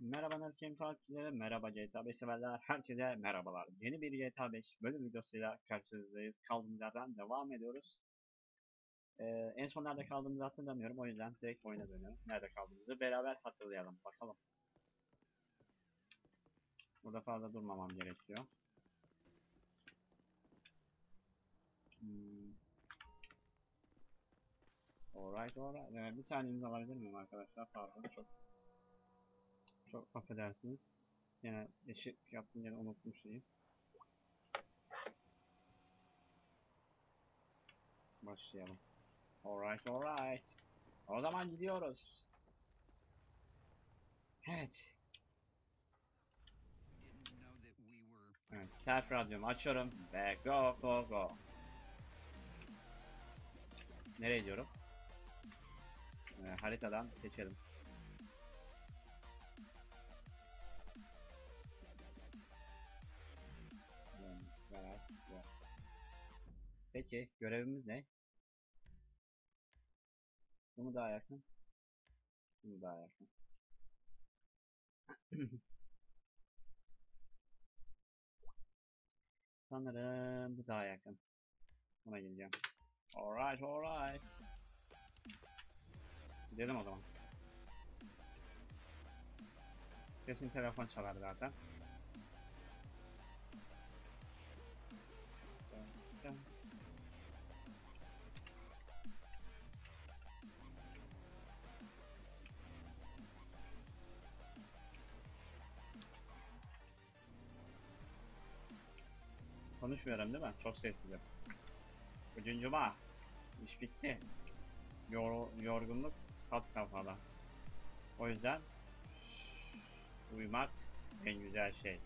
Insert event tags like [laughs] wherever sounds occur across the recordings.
Merhaba Nazkem takipçileri, merhaba GTA 5 severler, herkese merhabalar. Yeni bir GTA 5 bölüm videosuyla karşınızdayız. Kaldığımız yerden devam ediyoruz. Ee, en son nerede kaldığımızı hatırlamıyorum, o yüzden direkt oyuna dönüyorum. Nerede kaldığımızı beraber hatırlayalım, bakalım. Burada fazla durmamam gerekiyor. Hmm. Alright, alright. Ee, bir saniyenizi alabilir miyim arkadaşlar? Pardon, çok çok affedersiniz. Yine eşit yaptım yine unuttum şeyi. Başlayalım. Alright alright. O zaman gidiyoruz. Evet. Evet. Self radyomu açıyorum ve go go go. Nereye gidiyorum? Ee, haritadan seçelim. Güzel. Peki görevimiz ne? Bu mu daha yakın? Bu mu daha yakın? [clears throat] Sanırım bu daha yakın. Buna gideceğim. Alright alright. Gidelim o zaman. Kesin telefon çalar zaten. Konuşmuyorum değil mi? Çok sessizim. Bugün cuma. İş bitti. Yor yorgunluk kat safhada. O yüzden uyumak en güzel şey.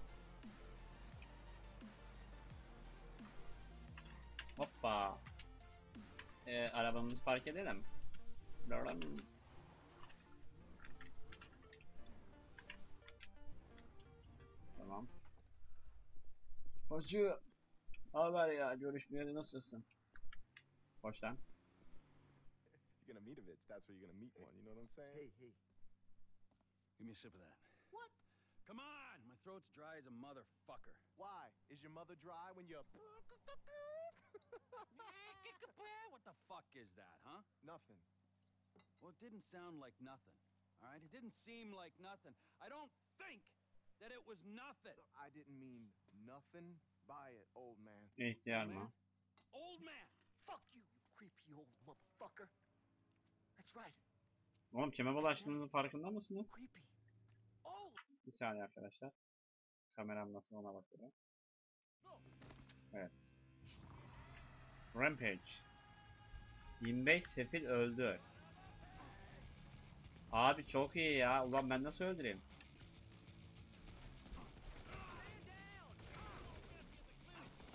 Hoppa. Ee, arabamızı park edelim. Lorem. Tamam. Hacı. Haber ya görüşmeyeli nasılsın? Hoş lan. you're gonna meet a bitch, that's where you're gonna meet one. You know what I'm saying? Hey, hey. Give me a sip of that. What? Come on! My throat's dry as a motherfucker. Why? Is your mother dry when you're [laughs] what the fuck is that, huh? nothing? Well, it didn't sound like nothing. All right? It didn't seem like nothing. I don't think that it was nothing. I didn't mean nothing by it, old man. İhtiyar mı? man? Old man! Fuck you, you creepy old motherfucker. That's right, Oğlum kime bulaştığınızın farkında mısınız? creepy. Bir saniye arkadaşlar. Kameram nasıl ona bakıyorum. Evet. Rampage. 25 sefil öldü. Abi çok iyi ya. Ulan ben nasıl öldüreyim?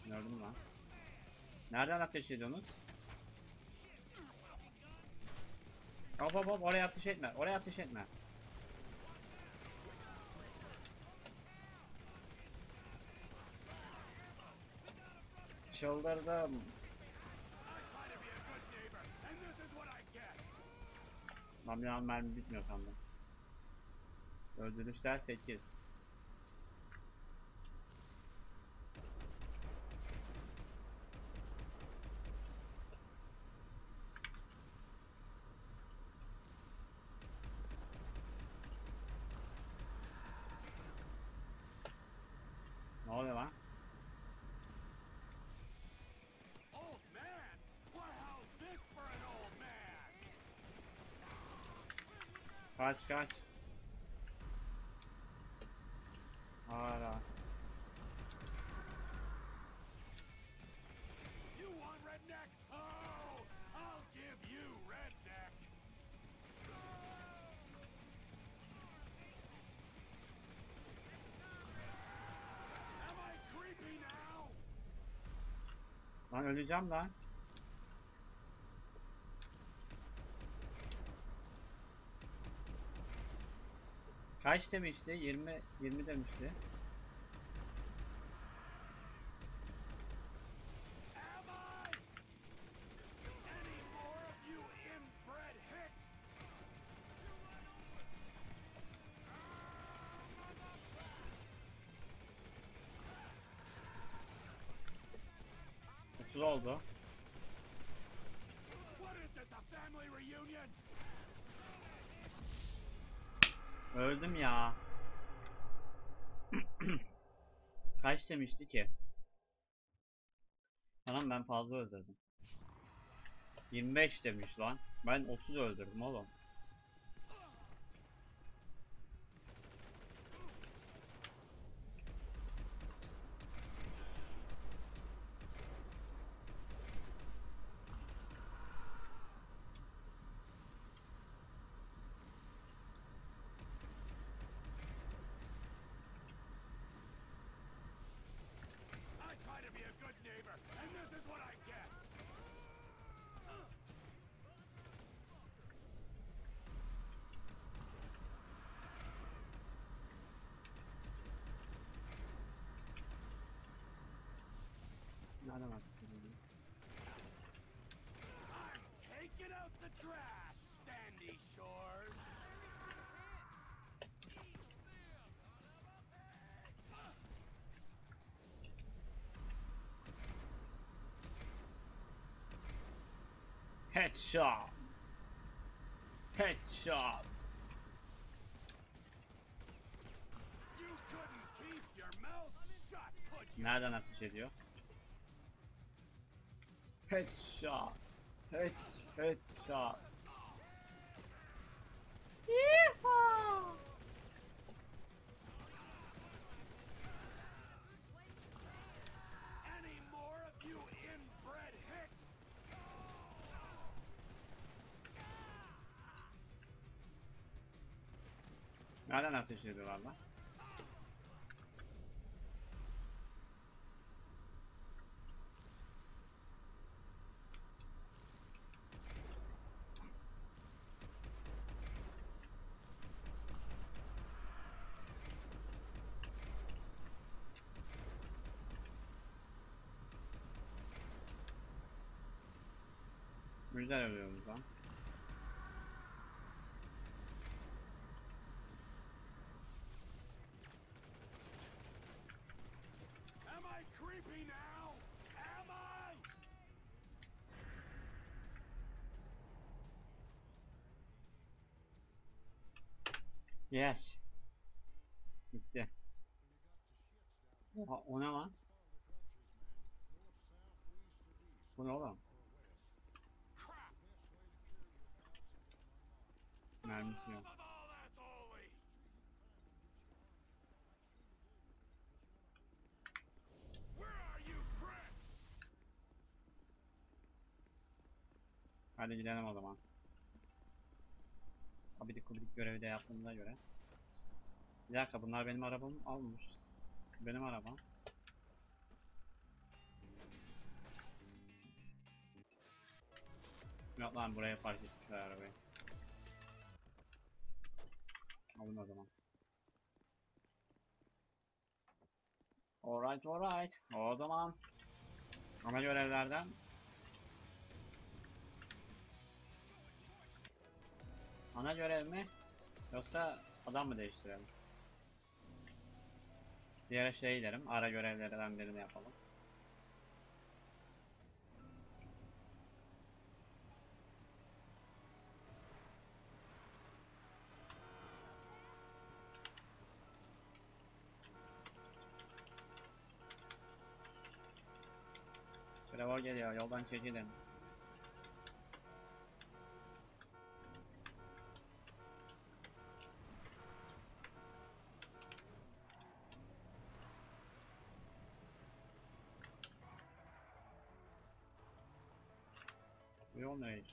Gördüm lan. Nereden ateş ediyorsunuz? Hop hop hop oraya ateş etme. Oraya ateş etme. Çıldırdım. Lan bir an mermi bitmiyor sandım. Öldürüşler 8. Kaç kaç. Hala. You want redneck? Oh, I'll give you redneck. Am I creepy now? Lan öleceğim lan. Kaç demişti? 20 20 demişti. Kaç demişti ki? Anam ben fazla öldürdüm. 25 demiş lan. Ben 30 öldürdüm oğlum. Headshot. Headshot. You couldn't keep your mouth shut, could you? Nereden ateş ediyor? Headshot. Head, headshot. Yeehaw! Nereden ateş ediyorlar lan? Güzel ölüyoruz lan. Yes. Bitti. Oha, o ne lan? Bu ne oğlum? Mermisi yok. Hadi gidelim o zaman. Abidik kubidik görevi de yaptığımıza göre. Bir dakika bunlar benim arabamı almış. Benim arabam. Yok lan buraya park etmişler arabayı. Alın o zaman. Alright alright. O zaman ana görevlerden Ana görev mi? Yoksa adam mı değiştirelim? Diğer şey gidelim. Ara görevlerden birini yapalım. Trevor geliyor. Yoldan çekilin.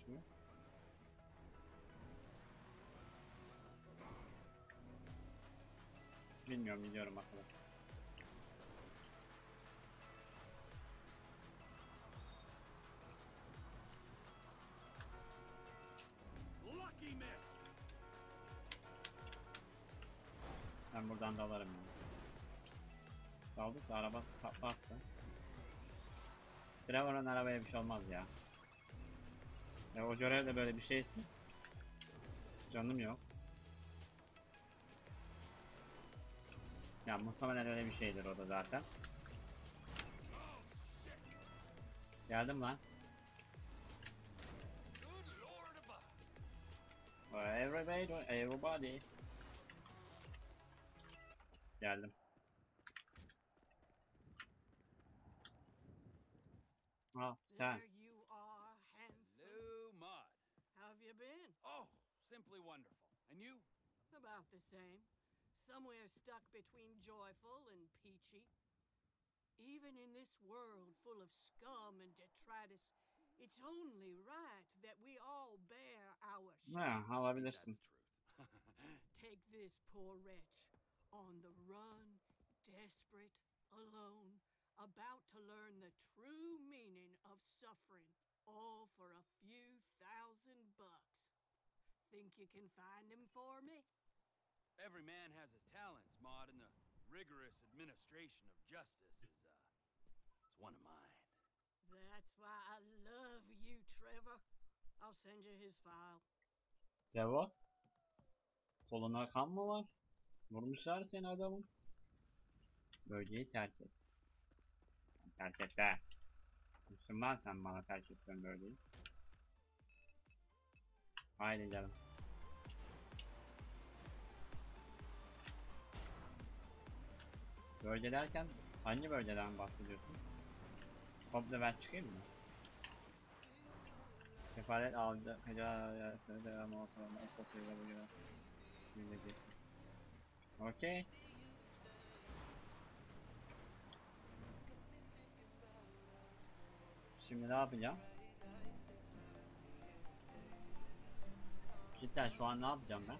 Çıkıyor? Bilmiyorum gidiyorum bakalım. Lucky miss! Ben buradan dalarım yani. Daldık da araba takla attı. Trevor'ın arabaya bir şey olmaz ya. Ya o görevde böyle bir şeysin. Canım yok. Ya muhtemelen öyle bir şeydir o da zaten. Geldim lan. Everybody, everybody. Geldim. Ah sen. About the same. Somewhere stuck between joyful and peachy. Even in this world full of scum and detritus, it's only right that we all bear our Ne share. That's the alabilirsin. truth. Take this poor wretch on the run, desperate, alone, about to learn the true meaning of suffering, all for a few thousand bucks. Think you can find him for me? Every man has his talents, Maud, and the rigorous administration of justice is, uh, is one of mine. That's why I love you, Trevor. I'll send you his file. Sevo. Koluna kan mı var? Vurmuşlar seni adamın. Bölgeyi terk et. Terk et be. Müslüman sen bana terk ettin bölgeyi. Haydi canım. Bölge derken hangi bölgeden bahsediyorsun? Komple ben çıkayım mı? Kefalet aldı. Hecala devam ekol sayıda bu göre. Millet Okey. Şimdi ne yapacağım? Cidden şu an ne yapacağım ben?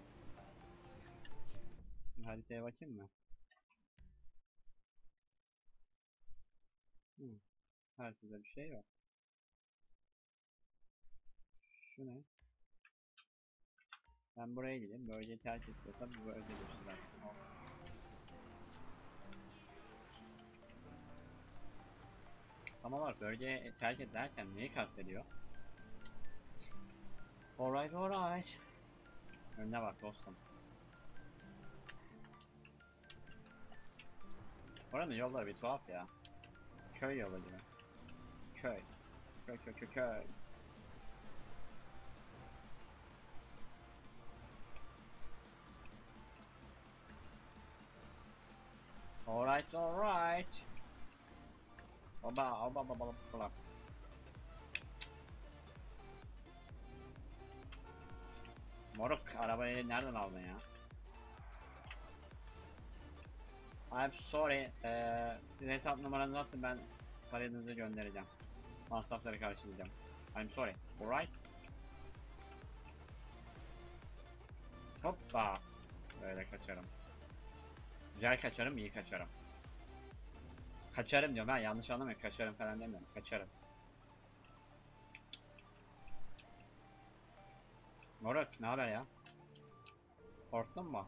Haritaya bakayım mı? Hı. Haritada bir şey yok. Şu ne? Ben buraya gideyim. Bölgeyi terk ediyorsam bu bölge. Oh. Tam olarak bölgeyi terk et derken neyi kastediyor? Alright alright. Önüne bak dostum. Oranın yolları bir tuhaf ya. Köy yolu gibi. Köy. Köy köy köy köy. Alright, alright. Oba, oba, oba, oba, oba. Moruk, arabayı nereden aldın ya? I'm sorry, eee sizin hesap numaranızı atın ben paranızı göndereceğim. Masrafları karşılayacağım. I'm sorry, alright? Hoppa. Böyle kaçarım. Güzel kaçarım, iyi kaçarım. Kaçarım diyorum ben yanlış anlamayın. Kaçarım falan demiyorum. Kaçarım. Moruk ne haber ya? Korktun mu?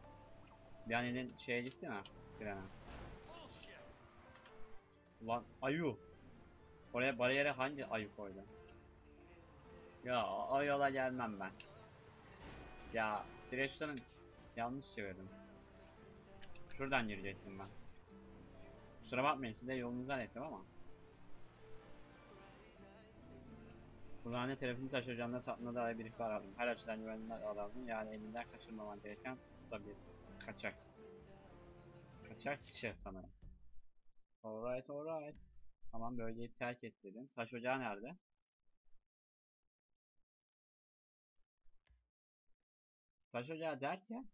Bir an elin şeye gitti mi? Trene. Ulan ayu. Oraya bariyere hangi ayı koydu? Ya o yola gelmem ben. Ya direksiyonu yanlış çevirdim. Şuradan girecektim ben. Kusura bakmayın size yolunuzu zannettim ama. Kulağına telefonu taşıyacağına tatlı dair bir ihbar aldım. Her açıdan güvenli aldım. Yani elinden kaçırmaman gereken tabii kaçak. Kaçakçı sanırım. Alright alright. Tamam bölgeyi terk et dedim. Taş ocağı nerede? Taş ocağı derken?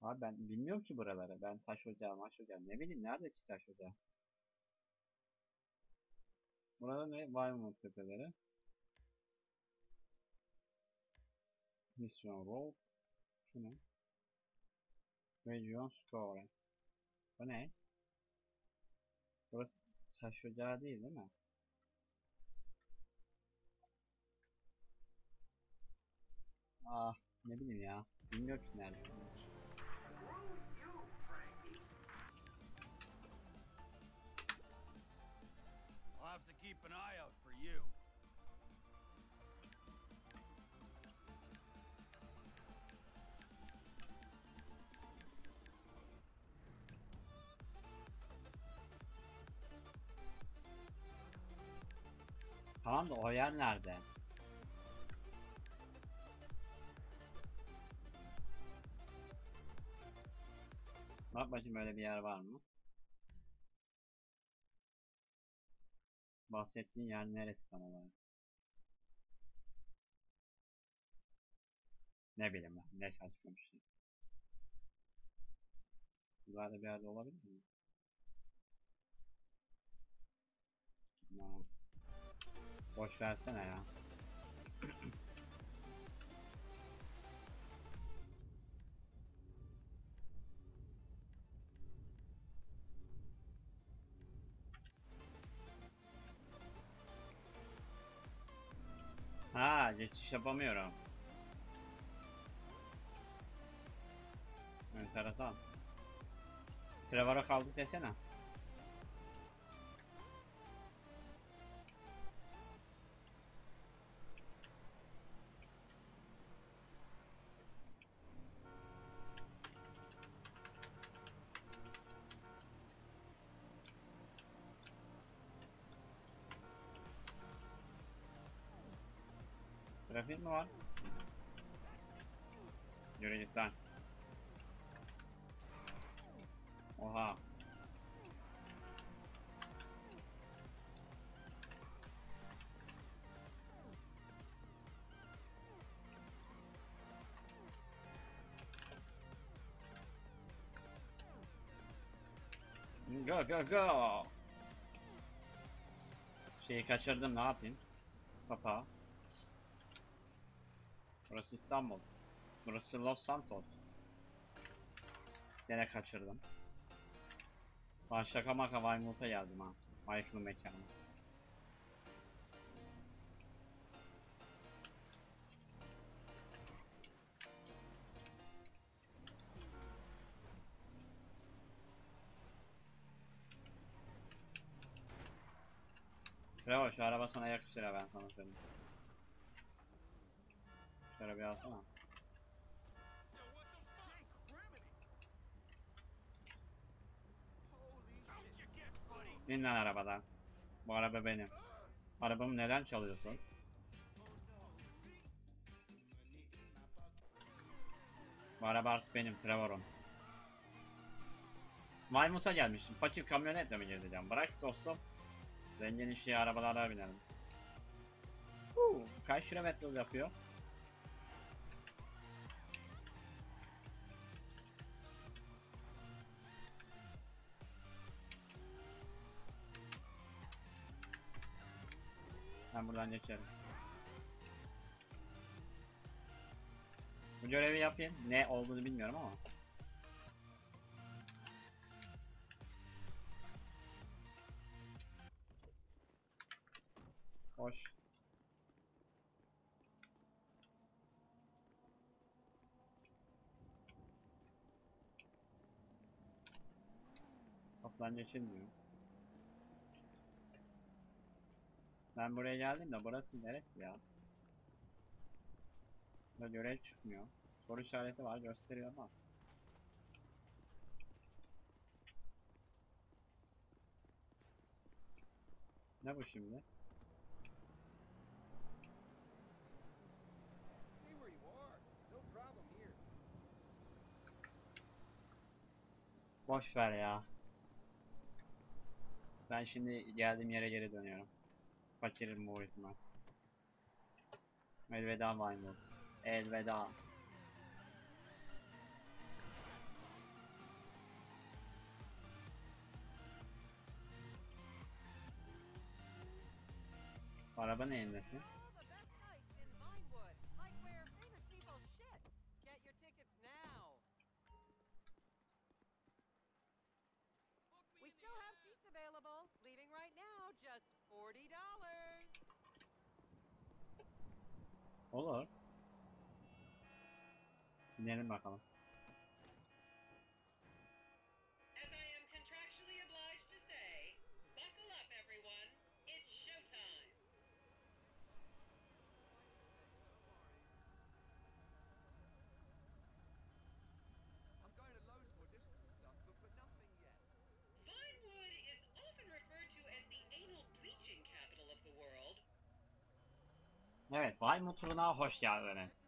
Abi ben bilmiyorum ki buraları. Ben taş ocağı, maş ocağı ne bileyim nerede ki taş ocağı? Burada ne? Weymouth tepeleri. Mission Road. Şu ne? Region Score. Bu ne? Burası taş ocağı değil değil mi? Ah ne bileyim ya. Bilmiyorum ki nerede. I'll have to keep an eye out for you. Tamam da o yer nerede? Bak bakayım öyle bir yer var mı? Bahsettiğin yer neresi tam olarak? Ne bileyim ben, ne saçma bir şey. Buralarda bir yerde olabilir mi? No. Boş versene ya. Ha, geçiş yapamıyorum. Enteresan. Trevor'a kaldık desene. Mi var? Yürü git lan. Oha. Go go go. Şeyi kaçırdım ne yapayım? Kapağı. Burası İstanbul. Burası Los Santos. Gene kaçırdım. Ben şaka maka Weymouth'a geldim ha. Michael'ın mekanı. Trevor şu araba sana yakışır ha ben sana söyleyeyim. Şöyle bir alsana. İn lan arabadan. Bu araba benim. Arabamı neden çalıyorsun? Bu araba artık benim Trevor'um. Maymut'a gelmişim. Fakir kamyonetle mi gezeceğim? Bırak dostum. Zengin işi arabalara binelim. Huu, kaç kilometre yapıyor? Geçerim. Bu görevi yapayım. Ne olduğunu bilmiyorum ama. Hoş. Kaptan geçilmiyor. Ben buraya geldim de burası neresi ya? Burada görev çıkmıyor. Soru işareti var gösteriyor ama. Ne bu şimdi? Boş ver ya. Ben şimdi geldiğim yere geri dönüyorum. Fakirim bu ihtimal. Elveda Vinewood. Elveda. Araba neyin nesi? Olur. Dinleyelim bakalım. Evet, Weymouth turuna hoş geldiniz.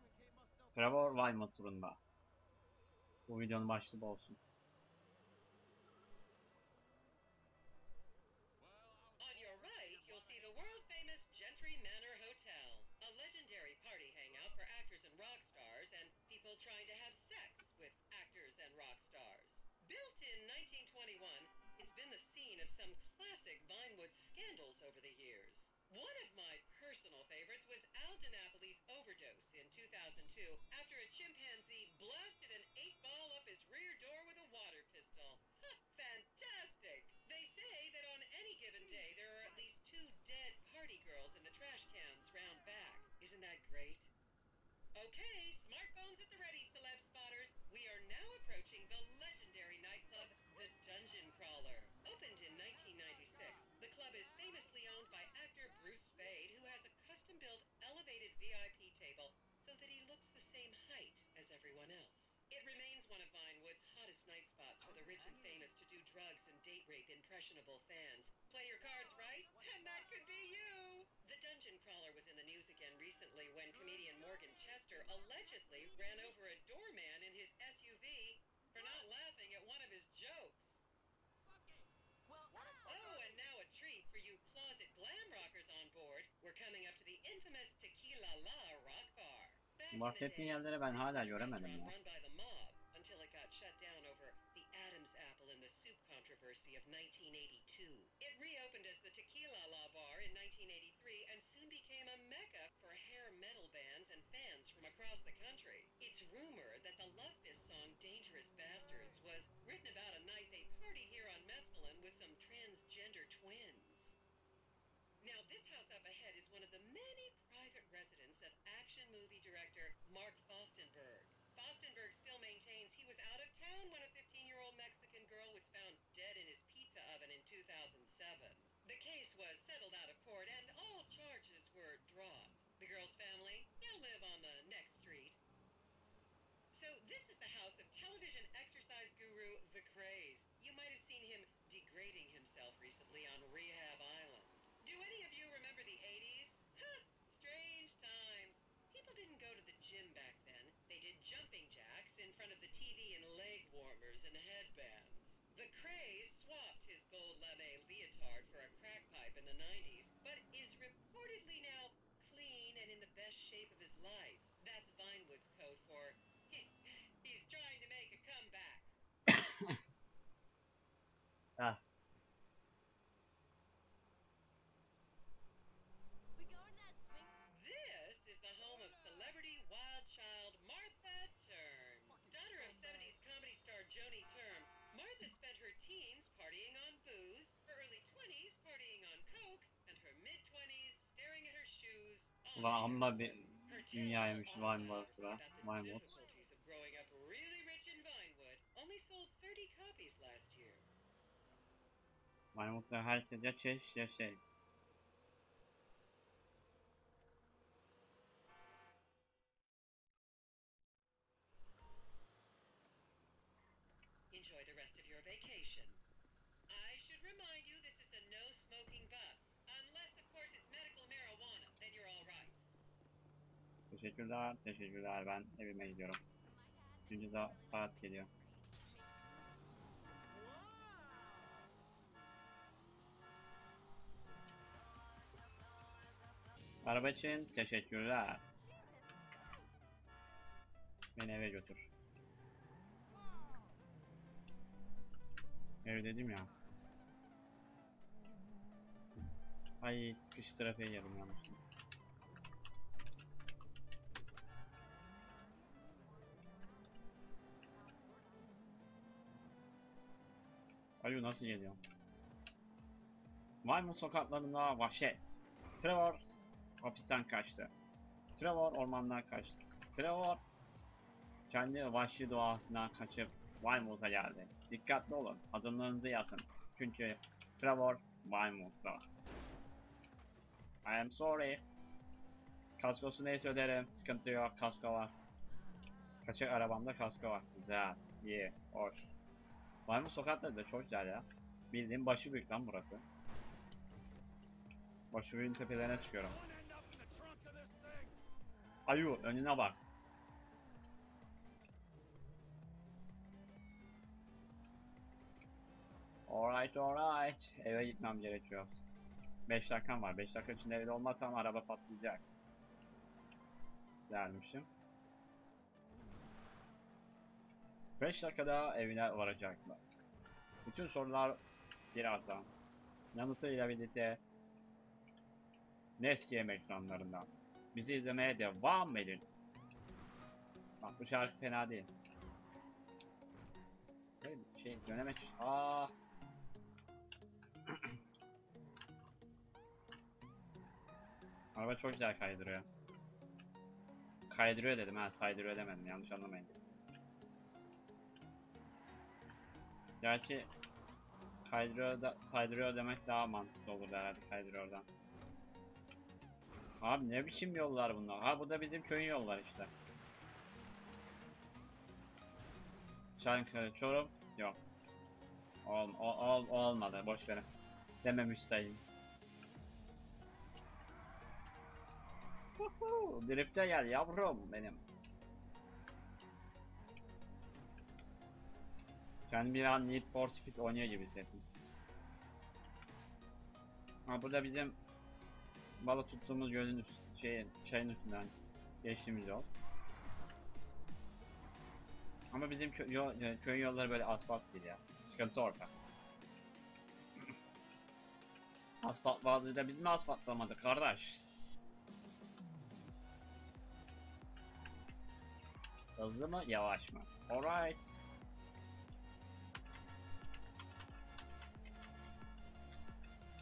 Trevor Weymouth turunda. Bu videonun başlığı olsun. On your right, you'll see the world famous Gentry Manor Hotel, a legendary party hangout for actors and rock stars and people trying to have sex with actors and rock stars. Built in 1921, it's been the scene of some classic Vinewood scandals over the years. One of my personal favorites was Al DiNapoli's overdose in 2002 after a chimpanzee blasted an eight ball up his rear door with a water pistol. Fantastic! They say that on any given day there are at least two dead party girls in the trash cans round back. Isn't that great? Okay, smartphones at the ready, celeb spotters. We are now approaching the It one of Vinewood's hottest night spots for the rich and famous to do drugs and date rape impressionable fans. Play your cards right, and that could be you! The Dungeon Crawler was in the news again recently when comedian Morgan Chester allegedly ran over a doorman in his SUV for not laughing at one of his jokes. Oh, and now a treat for you closet glam rockers on board. We're coming up to the infamous Tequila La Rock Bar. Back in the Bahsettiğin day, ben this hala was a göremedim ya. 1982. It reopened as the Tequila La Bar in 1983 and soon became a mecca for hair metal bands and fans from across the country. It's rumored that the Love Fist song Dangerous Bastards was written about a night they partied here on Mescaline with some transgender twins. Now, this house up ahead is one of the many private residence of action movie director Mark Fostenberg. Fostenberg still maintains he was out of town when a 2007. The case was settled out of court and all charges were dropped. The girl's family now live on the next street. So, this is the house of television exercise guru The Craze. You might have seen him degrading himself recently on Rehab Island. Do any of you remember the 80s? Huh, strange times. People didn't go to the gym back then. They did jumping jacks in front of the TV and leg warmers and headbands. The Craze swapped his gold lame leotard for a crack pipe in the 90s, but is reportedly now clean and in the best shape of his life. Growing up really rich in Vinewood. Only sold 30 copies last year. Weymouth'ta herkes ya çeş ya şey. Teşekkürler, teşekkürler. Ben evime gidiyorum. Çünkü da saat geliyor. Araba için teşekkürler. Beni eve götür. Ev dedim ya. Ay sıkış trafiğe girdim yanlışlıkla. Alo nasıl geliyor? Weymouth sokaklarında vahşet. Trevor hapisten kaçtı. Trevor ormandan kaçtı. Trevor kendi vahşi doğasından kaçıp Weymouth'a geldi. Dikkatli olun. Adımlarınızı yazın. Çünkü Trevor Weymouth'ta. I am sorry. Kaskosu neyse öderim. Sıkıntı yok. Kasko var. Kaçak arabamda kasko var. Güzel. iyi, Hoş. Weymouth sokakları da çok güzel ya. Bildiğin başı büyük lan burası. Başı büyüğün tepelerine çıkıyorum. Ayu önüne bak. Alright alright. Eve gitmem gerekiyor. 5 dakikam var. 5 dakika içinde evde olmazsam araba patlayacak. Dermişim. 5 dakikada evine varacaklar. Bütün sorular birazdan. Yanıtıyla birlikte Neski ekranlarından. Bizi izlemeye devam edin. Bak bu şarkı fena değil. Bir şey dönemek. Aa. [clears throat] Araba çok güzel kaydırıyor. Kaydırıyor dedim ha, saydırıyor demedim. Yanlış anlamayın. Gerçi kaydırıyor demek daha mantıklı olur herhalde kaydırıyordan. Abi ne biçim yollar bunlar? Ha bu da bizim köyün yolları işte. Çankırı, Çorum yok. Ol, ol, ol- olmadı boş verin. Dememiş sayın. Drift'e gel yavrum benim. Kendimi bir an Need for Speed oynuyor gibi hissettim. Ha burada bizim balık tuttuğumuz gölün şeyin, çayın üstünden geçtiğimiz yol. Ama bizim kö yol, e, köyün yolları böyle asfalt değil ya. Sıkıntı orada. [clears throat] Asfalt vardı da biz mi asfaltlamadık kardeş? Hızlı mı yavaş mı? Alright.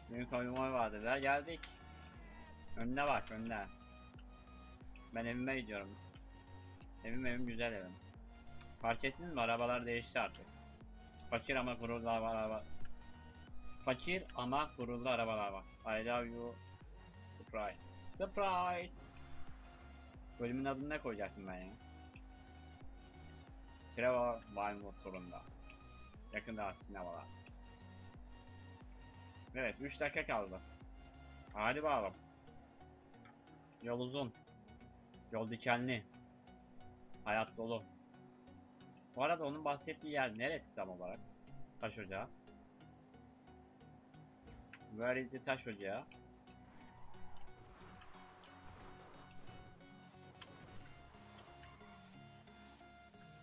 Büyük oyunlar vardı da geldik. Önüne bak önüne. Ben evime gidiyorum. Evim evim güzel evim. Fark ettiniz mi arabalar değişti artık. Fakir ama gururlu araba. Fakir ama gururlu arabalar var. I love you. Sprite. Sprite. Bölümün adını ne koyacaktım ben ya? Trevor Vinewood turunda. Yakında sinemalar. Evet 3 dakika kaldı. Hadi bakalım. Yol uzun. Yol dikenli. Hayat dolu. Bu arada onun bahsettiği yer neresi tam olarak? Taş ocağı. Where is the taş ocağı?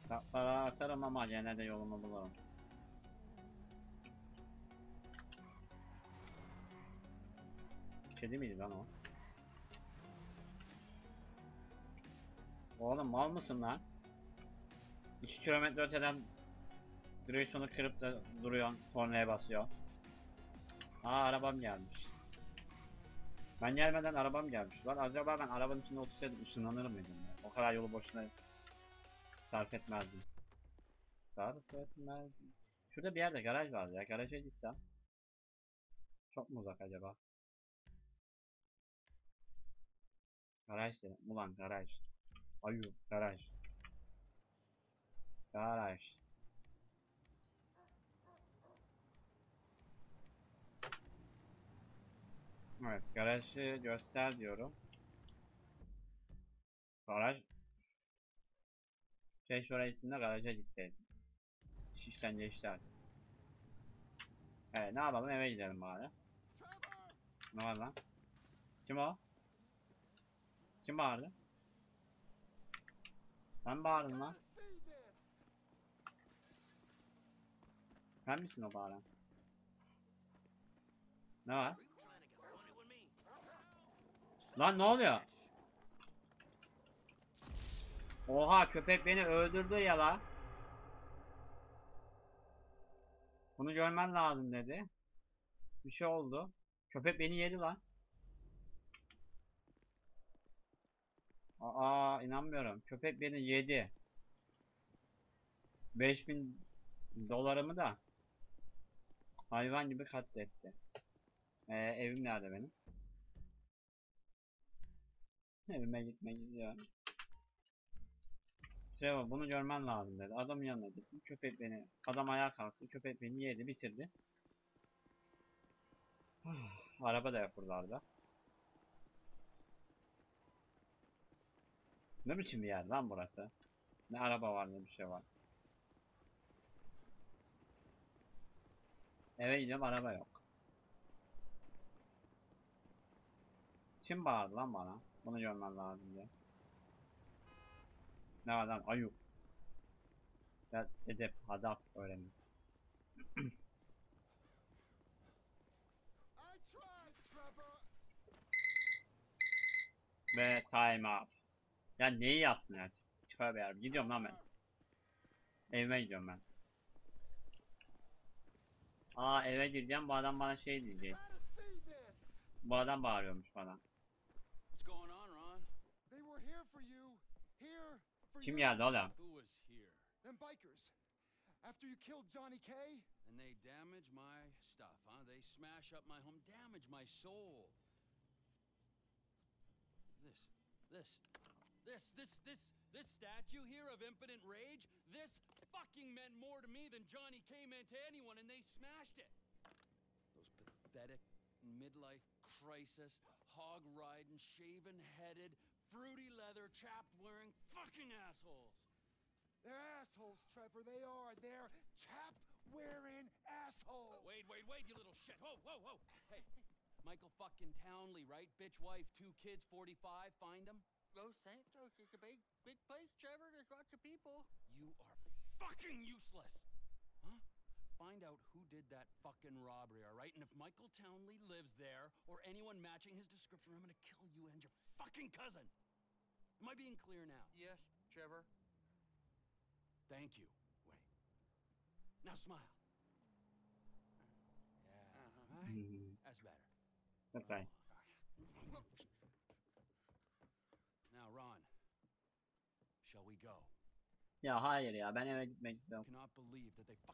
Kaplara atarım ama gene de yolumu bulurum. Kedi miydi lan o? Oğlum mal mısın lan? 2 kilometre öteden direksiyonu kırıp da duruyorsun, kornaya basıyor. Aa arabam gelmiş. Ben gelmeden arabam gelmiş. Lan acaba ben arabanın içinde otursaydım ışınlanır mıydım ya? O kadar yolu boşuna sarf etmezdim. Sarf etmezdim. Şurada bir yerde garaj vardı ya. Garaja gitsem. Çok mu uzak acaba? Garaj dedim. Ulan garaj. Ayu garaj. Garaj. Evet, garajı göster diyorum. Garaj. Şey şuraya gittiğinde garaja gitti. İş işten geçti Evet, ne yapalım eve gidelim bari. Ne var lan? Kim o? Kim bağırdı? Ben bağırdım lan. Sen misin o bağıran? Ne var? Lan ne oluyor? Oha köpek beni öldürdü ya la. Bunu görmen lazım dedi. Bir şey oldu. Köpek beni yedi lan. Aa inanmıyorum. Köpek beni yedi. 5000 dolarımı da hayvan gibi katletti. Ee, evim nerede benim? Evime gitmek gidiyorum. Trevor bunu görmen lazım dedi. Adamın yanına gittim. Köpek beni, adam ayağa kalktı. Köpek beni yedi, bitirdi. [sighs] Araba da yok Ne biçim bir yer lan burası? Ne araba var ne bir şey var. Eve gidiyorum araba yok. Kim bağırdı lan bana? Bunu görmem lazım diye. Ne var lan ayıp. Ya edep, adap öğrenin. Ve time up. Ya neyi yaptın ya? Tövbe yarabbim. Gidiyorum lan ben. Evime gidiyorum ben. Aa eve gireceğim. Bu adam bana şey diyecek. Bu adam bağırıyormuş bana. Kim geldi oğlum? Them bikers. After you killed Johnny K. And they damage my stuff, huh? They smash up my home, damage my soul. This, this, this, this, this, this statue here of impotent rage, this fucking meant more to me than Johnny K meant to anyone, and they smashed it. Those pathetic midlife crisis, hog riding, shaven headed, fruity leather, chapped wearing fucking assholes. They're assholes, Trevor. They are. They're chap wearing assholes. Wait, wait, wait, you little shit. Whoa, whoa, whoa. Hey, Michael fucking Townley, right? Bitch wife, two kids, 45. Find him. Los Santos is a big, big place, Trevor. There's lots of people. You are fucking useless. Huh? Find out who did that fucking robbery, all right? And if Michael Townley lives there or anyone matching his description, I'm gonna kill you and your fucking cousin. Am I being clear now? Yes, Trevor. Thank you. Wait. Now smile. Yeah. Uh-huh. all right? Hmm, That's better. Okay. Now, Ya hayır ya ben eve gitmek istiyorum.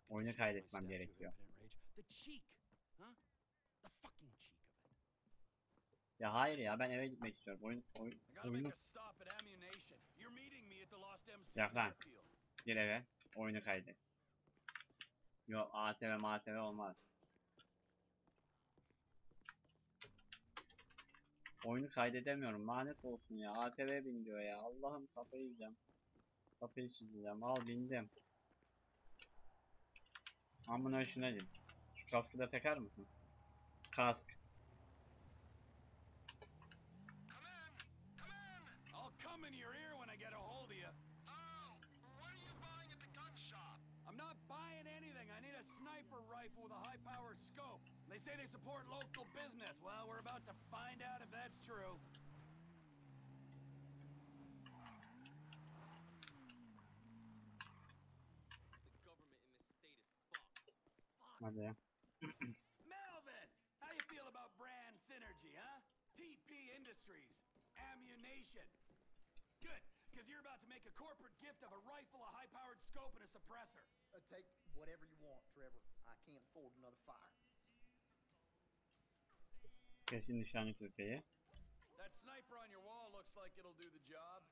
Oyunu kaydetmem gerekiyor. Ya hayır ya ben eve gitmek istiyorum. Oyun, oyun, oyunu make a stop at ammunition. You're meeting me at the Lost MC's Yak lan. gir eve. Oyunu kaydet. Yok ATV MATV olmaz. Oyunu kaydedemiyorum. Lanet olsun ya. ATV bin diyor ya. Allah'ım kafayı yiyeceğim. Kafayı çizeceğim. Al bindim. Amına şuna git. Şu kaskı da takar mısın? Kask. I'll come in your ear when I get a hold of you. Oh, what are you buying at the gun shop? I'm not buying anything. I need a sniper rifle with a high-powered scope. They say they support local business. Well, we're about to find out if that's true. The government in this state is fucked. Hadi ya. Melvin, how you feel about brand synergy, huh? TP Industries, ammunition. Good, because you're about to make a corporate gift of a rifle, a high-powered scope, and a suppressor. Uh, take whatever you want, Trevor. I can't afford another fire. Kesin nişancı tüfeği. That sniper on your wall looks like it'll do the job.